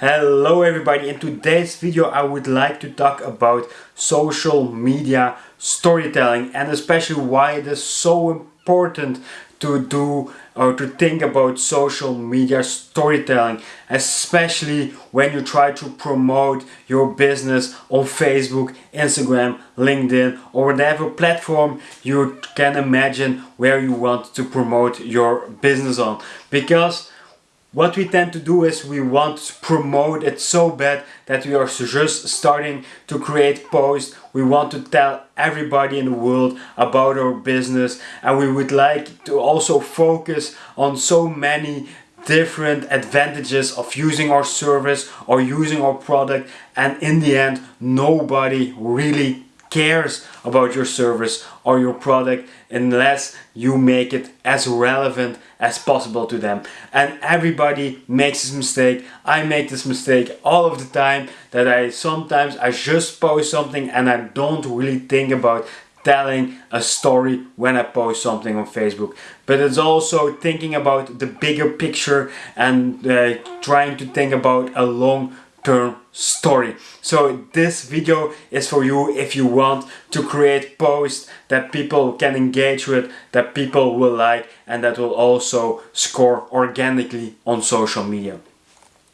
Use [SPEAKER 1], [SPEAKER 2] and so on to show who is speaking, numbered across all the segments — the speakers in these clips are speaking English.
[SPEAKER 1] Hello everybody, in today's video I would like to talk about social media storytelling and especially why it is so important to do or to think about social media storytelling especially when you try to promote your business on Facebook, Instagram, LinkedIn or whatever platform you can imagine where you want to promote your business on. Because what we tend to do is we want to promote it so bad that we are just starting to create posts. We want to tell everybody in the world about our business and we would like to also focus on so many different advantages of using our service or using our product and in the end nobody really cares about your service or your product unless you make it as relevant as possible to them. And everybody makes this mistake. I make this mistake all of the time that I sometimes I just post something and I don't really think about telling a story when I post something on Facebook. But it's also thinking about the bigger picture and uh, trying to think about a long story. So this video is for you if you want to create posts that people can engage with, that people will like and that will also score organically on social media.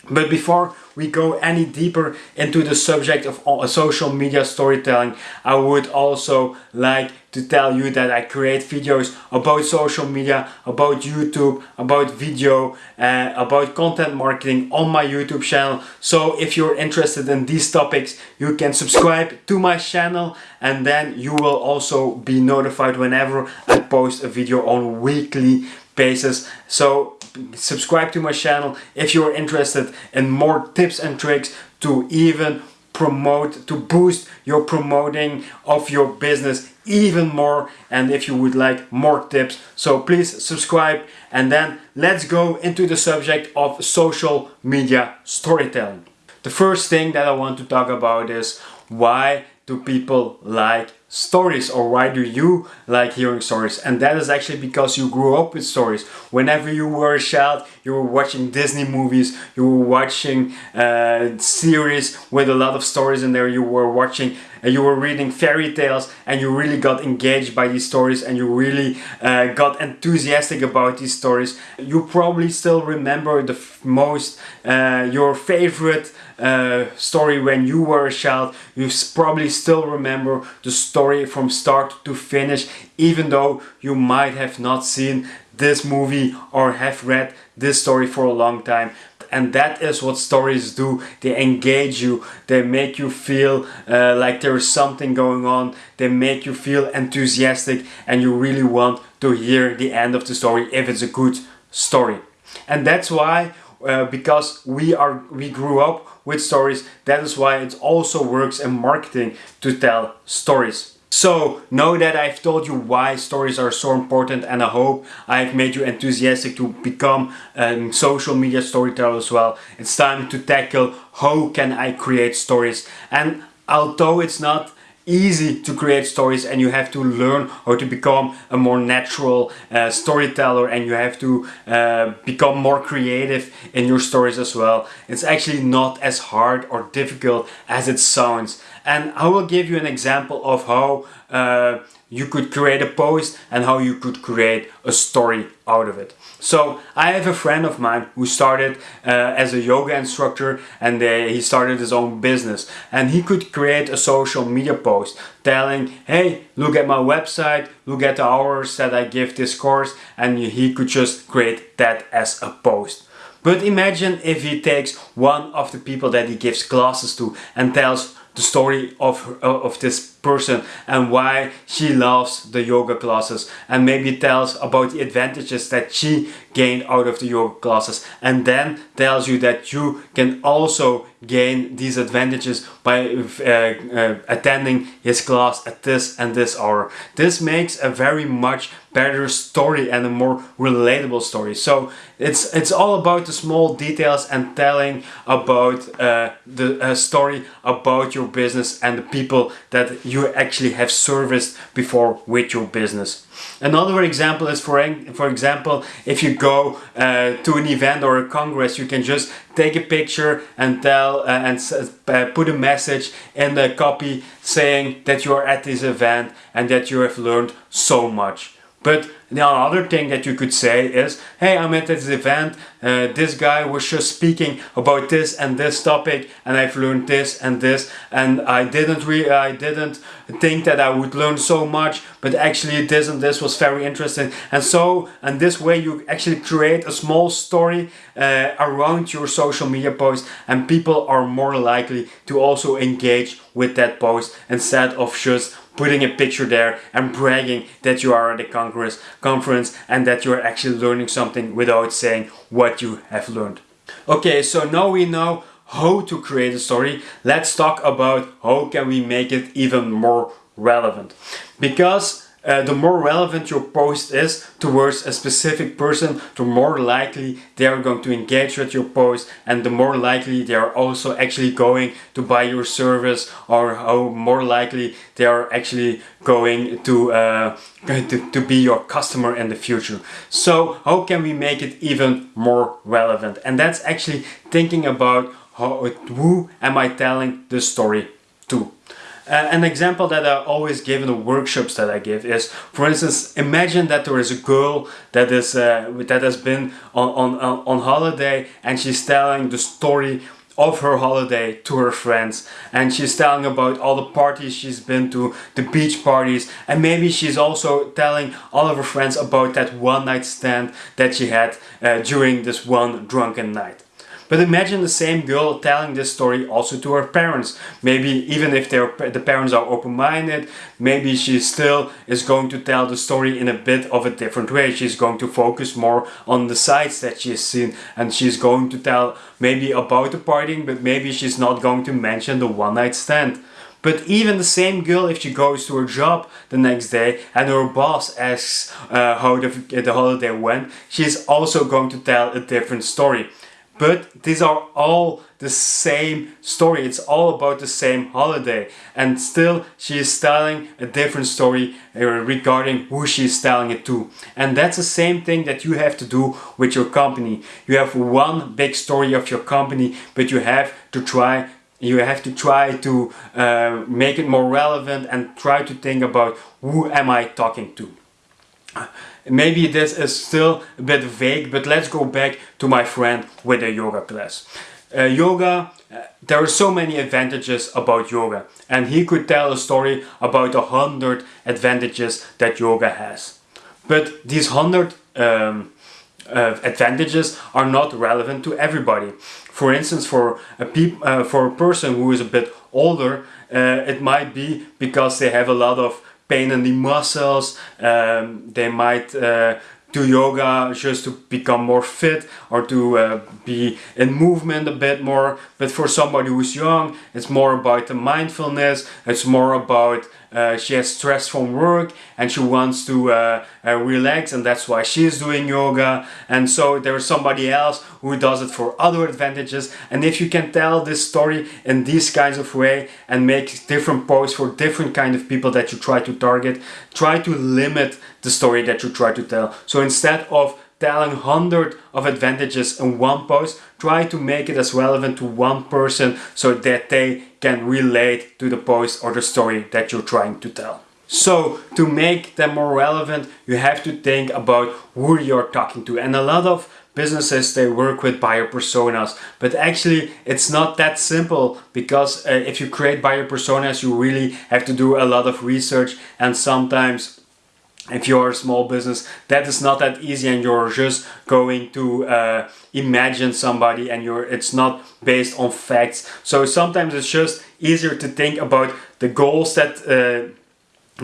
[SPEAKER 1] But before we go any deeper into the subject of uh, social media storytelling, I would also like to tell you that I create videos about social media, about YouTube, about video, uh, about content marketing on my YouTube channel. So if you're interested in these topics, you can subscribe to my channel and then you will also be notified whenever I post a video on weekly basis. So subscribe to my channel if you're interested in more tips and tricks to even promote, to boost your promoting of your business even more and if you would like more tips. So please subscribe and then let's go into the subject of social media storytelling. The first thing that I want to talk about is why do people like stories or why do you like hearing stories? And that is actually because you grew up with stories. Whenever you were a child you were watching disney movies you were watching uh, series with a lot of stories in there you were watching and you were reading fairy tales and you really got engaged by these stories and you really uh, got enthusiastic about these stories you probably still remember the most uh, your favorite uh, story when you were a child. You probably still remember the story from start to finish even though you might have not seen this movie or have read this story for a long time and that is what stories do. They engage you. They make you feel uh, like there is something going on. They make you feel enthusiastic. And you really want to hear the end of the story if it's a good story. And that's why uh, because we are we grew up with stories that is why it also works in marketing to tell stories so know that I've told you why stories are so important and I hope I've made you enthusiastic to become a social media storyteller as well. It's time to tackle how can I create stories and although it's not easy to create stories and you have to learn how to become a more natural uh, storyteller and you have to uh, become more creative in your stories as well. It's actually not as hard or difficult as it sounds and I will give you an example of how uh, you could create a post and how you could create a story out of it. So I have a friend of mine who started uh, as a yoga instructor and uh, he started his own business and he could create a social media post telling hey look at my website look at the hours that I give this course and he could just create that as a post. But imagine if he takes one of the people that he gives classes to and tells the story of, uh, of this person and why she loves the yoga classes and maybe tells about the advantages that she gained out of the yoga classes and then tells you that you can also gain these advantages by uh, uh, attending his class at this and this hour. This makes a very much better story and a more relatable story. So it's it's all about the small details and telling about uh, the story about your business and the people that you you actually have serviced before with your business. Another example is for, for example, if you go uh, to an event or a congress, you can just take a picture and tell uh, and uh, put a message in the copy saying that you are at this event and that you have learned so much. But the other thing that you could say is, hey, I'm at this event, uh, this guy was just speaking about this and this topic and I've learned this and this and I didn't re I didn't think that I would learn so much, but actually this and this was very interesting. And so, and this way you actually create a small story uh, around your social media post and people are more likely to also engage with that post instead of just putting a picture there and bragging that you are at a congress, conference and that you're actually learning something without saying what you have learned. Okay, so now we know how to create a story. Let's talk about how can we make it even more relevant. Because uh, the more relevant your post is towards a specific person, the more likely they are going to engage with your post and the more likely they are also actually going to buy your service or how more likely they are actually going to, uh, to, to be your customer in the future. So how can we make it even more relevant? And that's actually thinking about how, who am I telling the story to? Uh, an example that I always give in the workshops that I give is, for instance, imagine that there is a girl that is uh, that has been on, on, on holiday and she's telling the story of her holiday to her friends and she's telling about all the parties she's been to, the beach parties and maybe she's also telling all of her friends about that one night stand that she had uh, during this one drunken night. But imagine the same girl telling this story also to her parents. Maybe even if the parents are open-minded, maybe she still is going to tell the story in a bit of a different way. She's going to focus more on the sights that she's seen and she's going to tell maybe about the partying, but maybe she's not going to mention the one night stand. But even the same girl, if she goes to her job the next day and her boss asks uh, how the, the holiday went, she's also going to tell a different story. But these are all the same story. It's all about the same holiday. And still she is telling a different story uh, regarding who she is telling it to. And that's the same thing that you have to do with your company. You have one big story of your company, but you have to try you have to try to uh, make it more relevant and try to think about who am I talking to. Maybe this is still a bit vague, but let's go back to my friend with a yoga class. Uh, yoga, uh, there are so many advantages about yoga and he could tell a story about a hundred advantages that yoga has. But these hundred um, uh, advantages are not relevant to everybody. For instance, for a, uh, for a person who is a bit older, uh, it might be because they have a lot of pain in the muscles. Um, they might uh, do yoga just to become more fit or to uh, be in movement a bit more. But for somebody who's young, it's more about the mindfulness. It's more about uh, she has stress from work and she wants to uh, uh, relax and that's why she's doing yoga. And so there's somebody else who does it for other advantages. And if you can tell this story in these kinds of way and make different posts for different kind of people that you try to target try to limit the story that you try to tell. So instead of telling hundred of advantages in one post, try to make it as relevant to one person so that they can relate to the post or the story that you're trying to tell. So to make them more relevant, you have to think about who you're talking to. And a lot of businesses, they work with buyer personas, but actually it's not that simple because uh, if you create buyer personas, you really have to do a lot of research and sometimes if you're a small business that is not that easy and you're just going to uh, imagine somebody and you're it's not based on facts. So sometimes it's just easier to think about the goals that uh,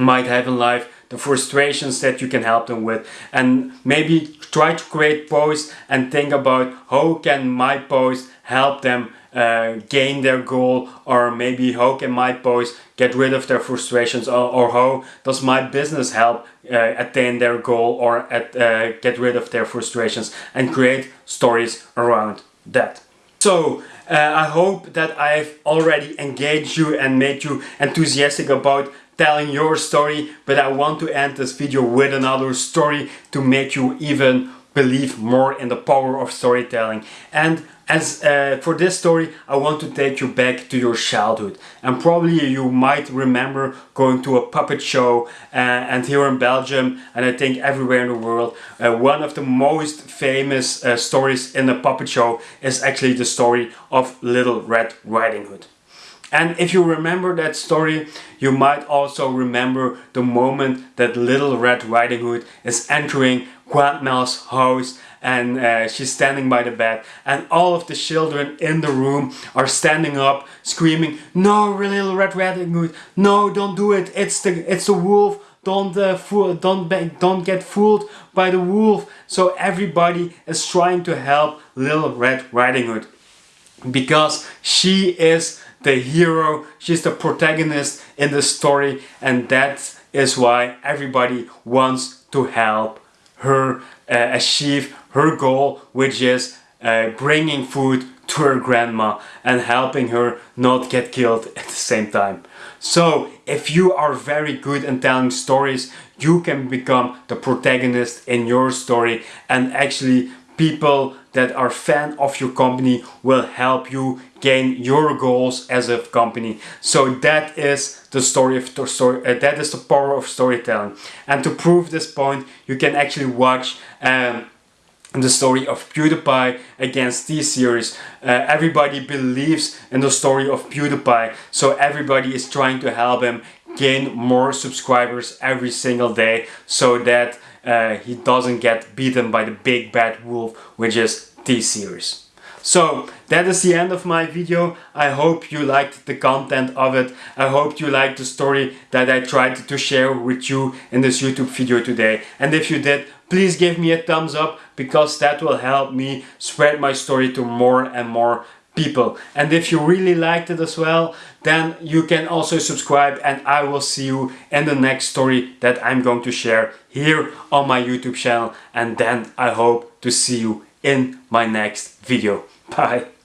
[SPEAKER 1] might have in life the frustrations that you can help them with and maybe try to create posts and think about how can my post help them uh, gain their goal or maybe how can my post get rid of their frustrations or, or how does my business help uh, attain their goal or at, uh, get rid of their frustrations and create stories around that. So uh, I hope that I've already engaged you and made you enthusiastic about telling your story, but I want to end this video with another story to make you even believe more in the power of storytelling. And as uh, for this story, I want to take you back to your childhood. And probably you might remember going to a puppet show uh, and here in Belgium, and I think everywhere in the world, uh, one of the most famous uh, stories in the puppet show is actually the story of Little Red Riding Hood. And if you remember that story, you might also remember the moment that Little Red Riding Hood is entering Grandma's house and uh, she's standing by the bed and all of the children in the room are standing up screaming no little red riding hood. No don't do it. It's the it's the wolf. Don't uh, fool don't don't get fooled by the wolf. So everybody is trying to help little red riding hood because she is the hero. She's the protagonist in the story and that is why everybody wants to help her uh, achieve her goal which is uh, bringing food to her grandma and helping her not get killed at the same time. So if you are very good in telling stories you can become the protagonist in your story and actually people that are fan of your company will help you gain your goals as a company. So that is the story of the story. Uh, that is the power of storytelling. And to prove this point, you can actually watch. Um, the story of PewDiePie against T-Series. Uh, everybody believes in the story of PewDiePie, so everybody is trying to help him gain more subscribers every single day so that uh, he doesn't get beaten by the big bad wolf which is T-Series. So that is the end of my video. I hope you liked the content of it. I hope you liked the story that I tried to share with you in this YouTube video today. And if you did, please give me a thumbs up because that will help me spread my story to more and more people. And if you really liked it as well, then you can also subscribe and I will see you in the next story that I'm going to share here on my YouTube channel. And then I hope to see you in my next video. Bye.